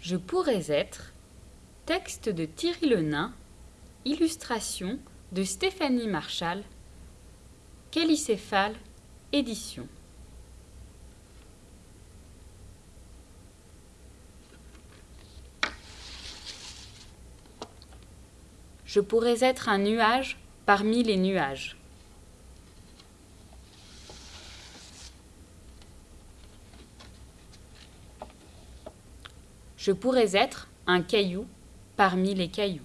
Je pourrais être texte de Thierry Lenain, illustration de Stéphanie Marchal, Calicéphale, édition. Je pourrais être un nuage parmi les nuages. Je pourrais être un caillou parmi les cailloux.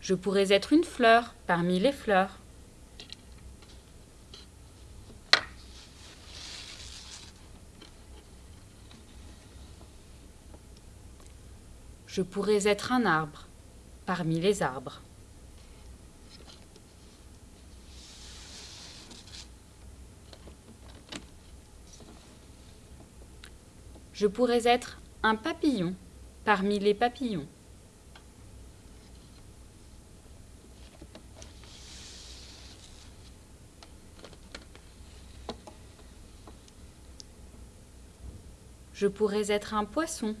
Je pourrais être une fleur parmi les fleurs. Je pourrais être un arbre parmi les arbres. Je pourrais être un papillon parmi les papillons. Je pourrais être un poisson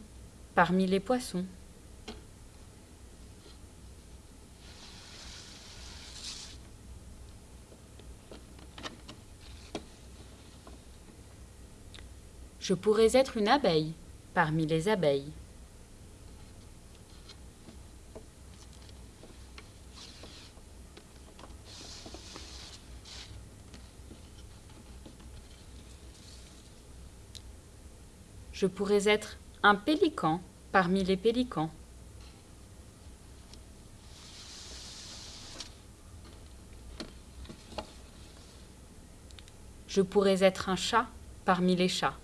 parmi les poissons. Je pourrais être une abeille parmi les abeilles. Je pourrais être un pélican parmi les pélicans. Je pourrais être un chat parmi les chats.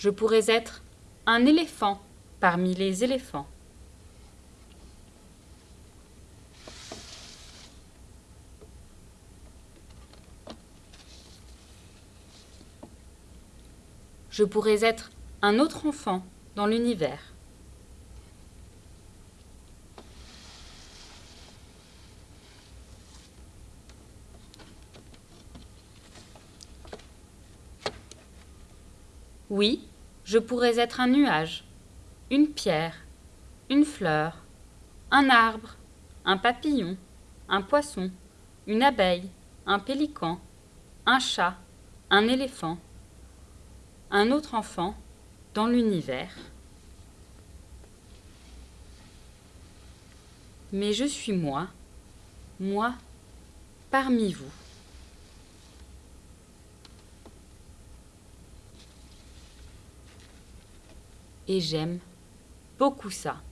Je pourrais être un éléphant parmi les éléphants. Je pourrais être un autre enfant dans l'univers. Oui, je pourrais être un nuage, une pierre, une fleur, un arbre, un papillon, un poisson, une abeille, un pélican, un chat, un éléphant, un autre enfant dans l'univers. Mais je suis moi, moi parmi vous. Et j'aime beaucoup ça.